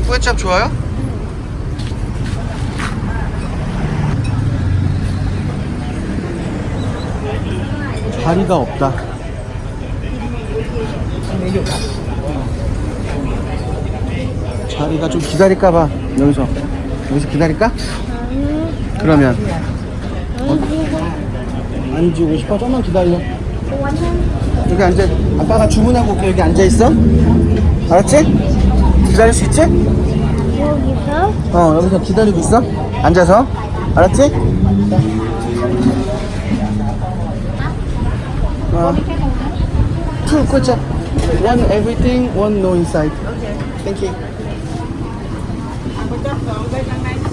도솔이 꾸에짭 좋아요? 자리가 없다. 자리가 좀 기다릴까봐 여기서 여기서 기다릴까? 그러면 앉고 싶어 좀만 기다려. 여기 앉아. 아빠가 주문하고 올게. 여기 앉아 있어. 알았지? 기다릴 수 있지? 여기서 어 여기서 기다리고 있어. 앉아서. 알았지? 어. Two question. One everything, one no inside. Thank you. You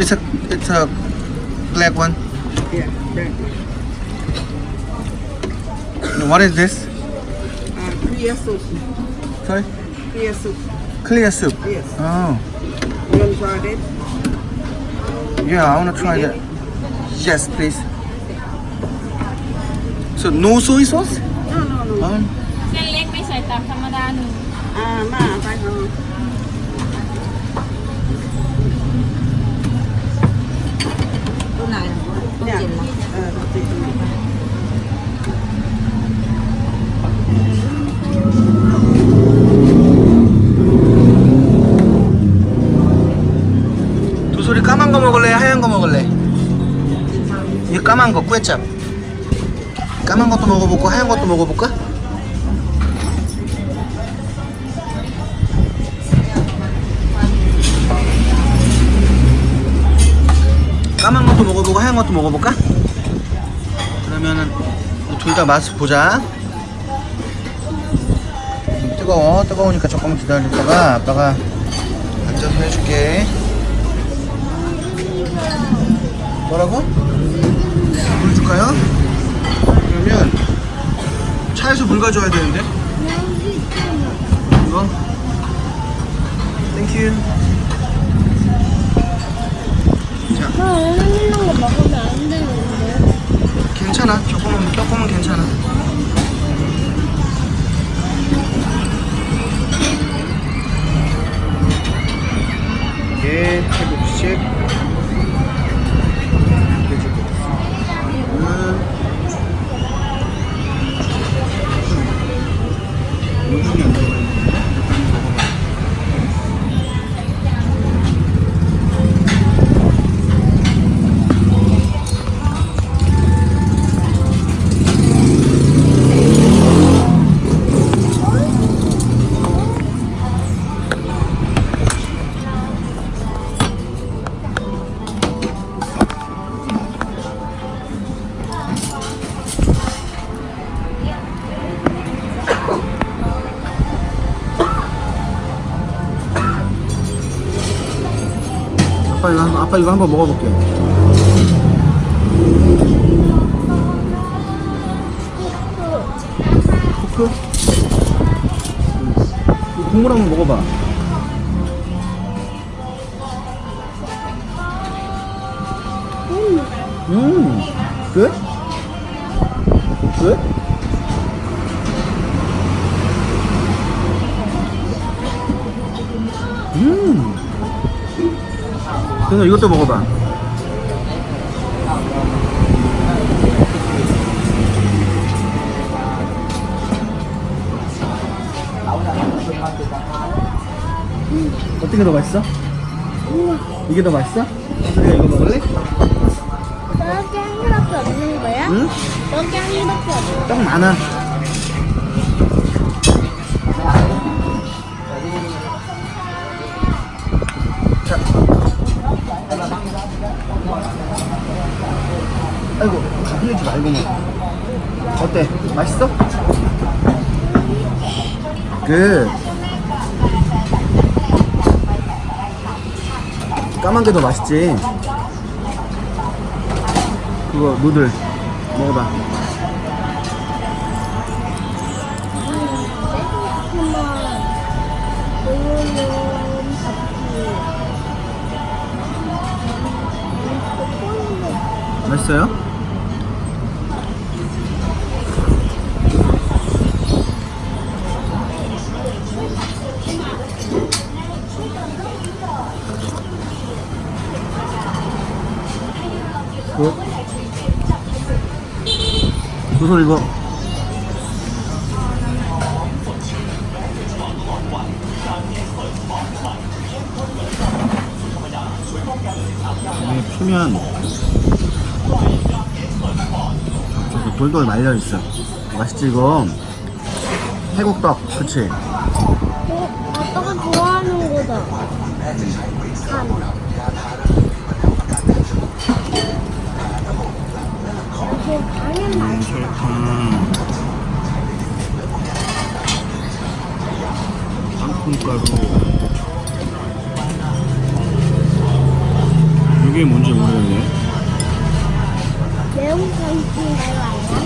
It's a it's a black one. Yeah. That. What is this? Uh, clear soup. Sorry. Clear soup. Clear soup. Yes. Oh. You want to try that? Yeah, I wanna try that. Yes, please. So no soy sauce? No, no, no. Um, เส้นเล็กไม่ใส่ตามธรรมดาหนึ่ง Ah, ma, phải không? Dạ. 꾸에짭. 까만 것도 먹어볼까? 하얀 것도 먹어볼까? 까만 것도 먹어보고 하얀 것도 먹어볼까? 그러면은 둘 다 맛을 보자. 뜨거워. 뜨거우니까 조금 기다렸다가 아빠가 앉아서 해줄게. 뭐라고? 물 줄까요? 그러면 차에서 물 가져와야 되는데. 이거? 땡큐 자. 괜찮아. 조금은 조금은 괜찮아. 이게 태 아빠 이거 한- 아빠 이거 한번 먹어볼게. 이 국물 한번 먹어봐. 음, good? good? 음. 그래서 이것도 먹어봐. 어떻게 더 맛있어? 이게 더 맛있어? 우리가 이거 먹을래? 한 개밖에 없는 거야? 응? 한 개밖에 없는 떡 많아. 맛있다 이거는 어때? 맛있어? 그 까만 게 더 맛있지 그거 누들 먹어봐 맛있어요? 소설 읽어. 이게 피면 저기 돌돌 말려 있어. 맛있지 이거. 태국떡, 그치? 어, 아빠가 좋아하는 거다. 간. 이게 간은 맛있어. 설탕, 땅콩가루. 이게 뭔지 모르겠네. 매운 간인가요, 아니야?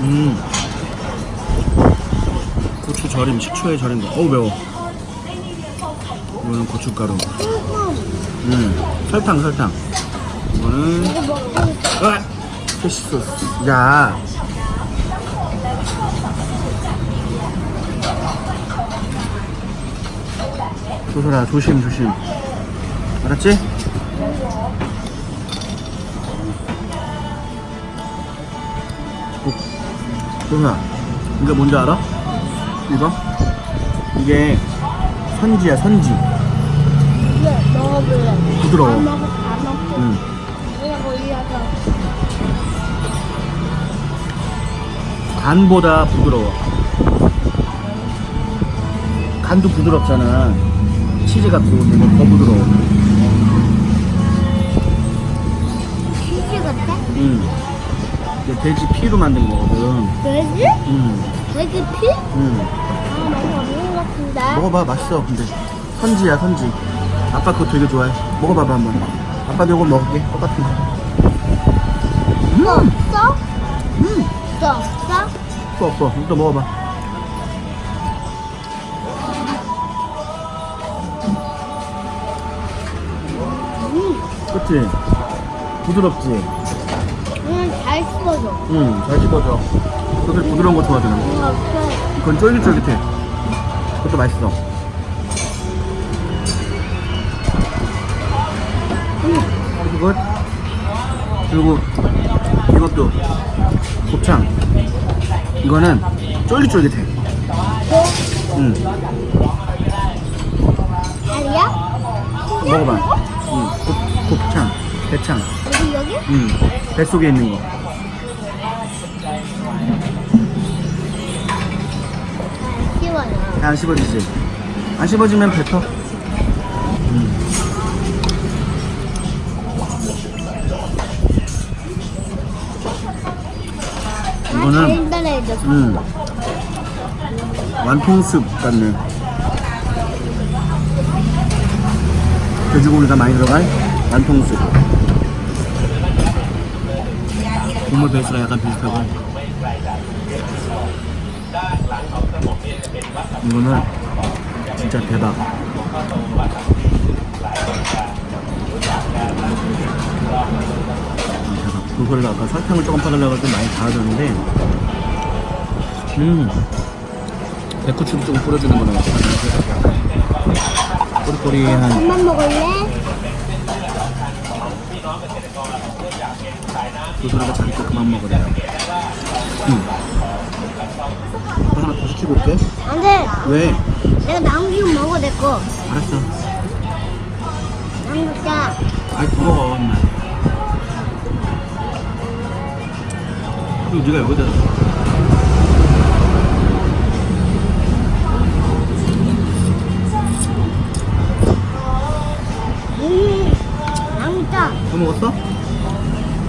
음. 고추 절임, 식초에 절인 거. 어우 매워. 이거는 고춧가루. 음. 설탕, 설탕. 이거는 이거 먹고 아! 피쉬 소스. 야. 소설아 조심 조심. 알았지? 꼭. 소설아 이거 뭔지 알아? 이거? 이게 선지야 선지. 먹어볼래. 부드러워. 응. 간보다 부드러워. 간도 부드럽잖아. 치즈 같고 근데 더 부드러워. 치즈 같아? 응. 이게 돼지 피로 만든 거거든. 돼지? 응. 돼지 피? 응. 아, 많이 없는 것 같은데. 먹어봐 맛있어. 근데 선지야 선지. 아빠 그거 되게 좋아해. 먹어봐봐 한번. 아빠도 이거 먹을게. 똑같은 거. 이거 없어? 음. 없어? 또 없어. 이거 먹어봐. 음, 그치? 부드럽지? 그냥 잘 씹어줘. 응. 잘 씹어져. 그래서 부드러운 거 좋아하잖아. 이건 쫄깃쫄깃해. 그것도 맛있어. 그리고 그리고 이것도 곱창. 이거는 쫄깃쫄깃해. 또? 응. 알이야? 먹어봐. 응. 곱, 곱창, 대창. 여기, 여기? 응. 뱃속에 있는 거. 씹어요. 안 씹어지지? 안 씹어지면 뱉어. 음. 이거는 달달해져. 음. 완통숲 같네. 돼지고기가 많이 들어간 완통숲. 국물 베이스가 약간 비슷하고. 이거는 진짜 대박. 아, 대박. 그거를 아까 설탕을 조금 빠달라고 좀 많이 달아줬는데, 음, 배쿠치도 조금 뿌려주는 거는 꼬리꼬리한 그만 먹을래? 도소리가 자기 거 그만 먹으래요. 응. 아빠 하나 더 시키고 올게. 안 돼. 왜? 내가 남기고 먹어, 내 거. 알았어. 남겼다. 아이, 더 먹어, 엄마. 그리고 네가 여기다 먹었어?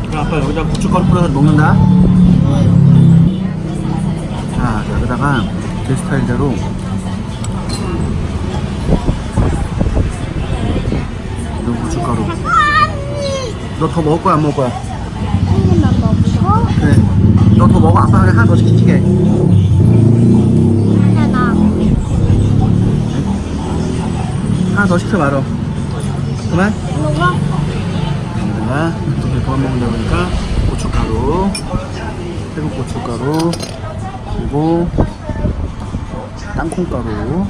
그럼 아빠 여기다 고춧가루 뿌려서 먹는다. 자, 여기다가 제 스타일대로 그리고 고춧가루. 너 더 먹을 거야 안 먹을 거야? 언니만 먹고. 그래. 너 더 먹어. 아빠가 하나 더 시키게. 하나. 하나 더 시켜 말어. 그만. 먹어. 여기다가 두개 더 먹으려고 하니까 고춧가루, 태국 고춧가루, 그리고 땅콩가루,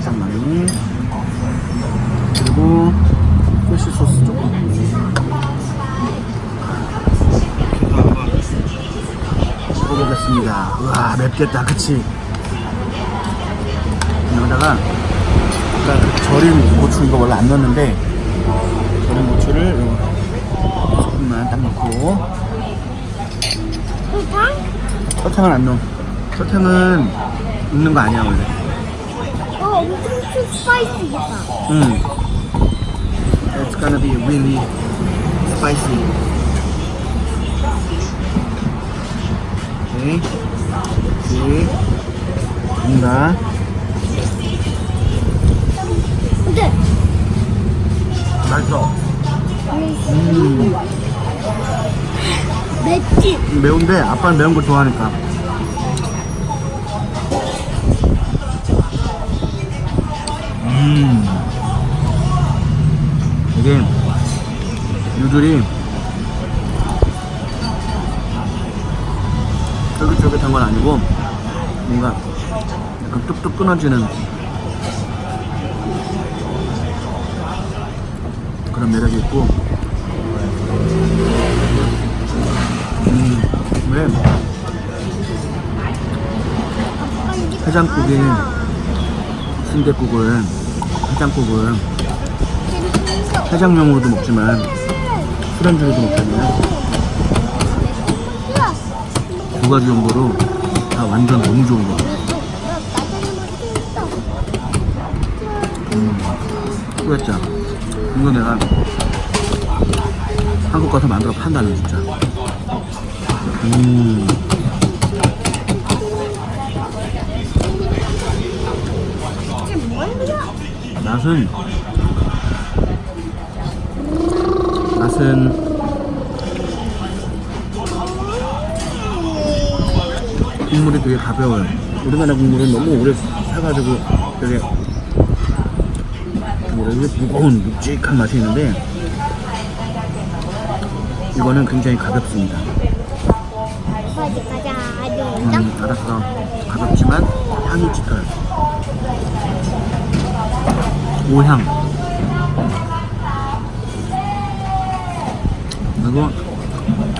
좀 많이, 그리고 피쉬 소스 조금. 이렇게 해보겠습니다. 우와 맵겠다, 그치? 여기다가 아까 그 절인 고추 이거 원래 안 넣었는데 절인 고추를 요 조금만 딱 넣고. 설탕? 설탕은 안 넣어. 설탕은 넣는 거 아니야 원래. 어, 엄청 스파이시겠다. 응. It's gonna be really spicy. 오케이. 오케이. 됩니다. 근데 맛있어. 음. 맵지? 매운데 아빠는 매운 거 좋아하니까. 음. 이게 유들이 쫄깃쫄깃한 건 아니고 뭔가 약간 뚝뚝 끊어지는 있고. 음, 왜 해장국이 순대국을 해장국을 해장용으로도 먹지만 술안주로도 먹잖아요. 두 가지 용도로 다 완전 너무 좋은 거 후회자 이거 내가 한국 가서 만들어 판다는 진짜. 음. 맛은? 맛은? 국물이 되게 가벼워요. 우리나라 국물은 너무 오래 사가지고 되게 뭐라 그래 무거운 묵직한 맛이 있는데 이거는 굉장히 가볍습니다 음, 알았어. 가볍지만 향이 짙어요. 오향. 그리고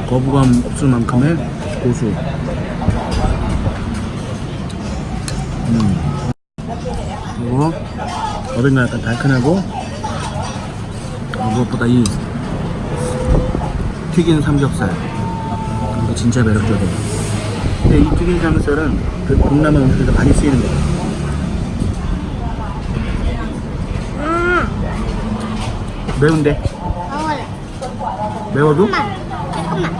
거부감 없을 만큼의 고수. 음. 그리고 어딘가 약간 달큰하고 어, 무엇보다 이 튀긴 삼겹살. 이거 진짜 매력적이에요. 근데 이 튀긴 삼겹살은 그 동남아 음식에서 많이 쓰이는 거예요. 아, 매운데? 매워도? 짠! 야,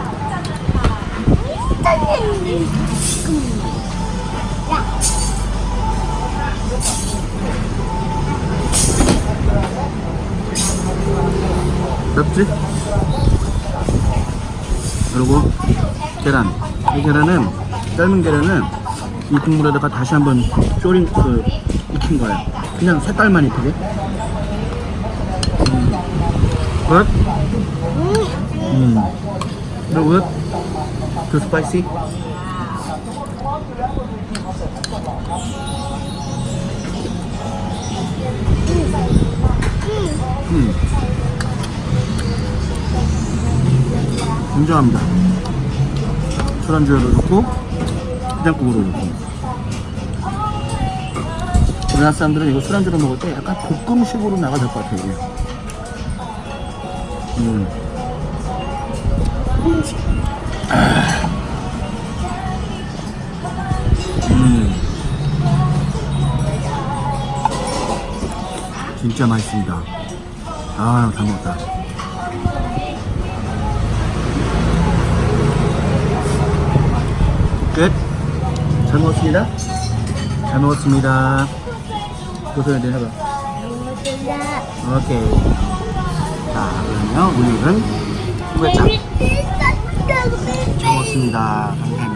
맵지? 그리고 계란. 이 계란은 삶은 계란은 이 국물에다가 다시 한번 졸인 그 익힌 거예요. 그냥 색깔만 익히게. 음. 끝. 음. 그리고 끝. 그 스파이시. 인정합니다. 술안주에도 좋고 해장국으로 좋고 우리나라 사람들은 이거 술안주로 먹을 때 약간 볶음식으로 나가야 될것 같아요 이게. 음. 아. 음. 진짜 맛있습니다 아잘 먹었다 끝. 잘 먹었습니다. 잘 먹었습니다. 고소해, 내 해봐. 감사합니다. 오케이. 자, 그러면 오늘은 후회차 먹었습니다. 감사합니다.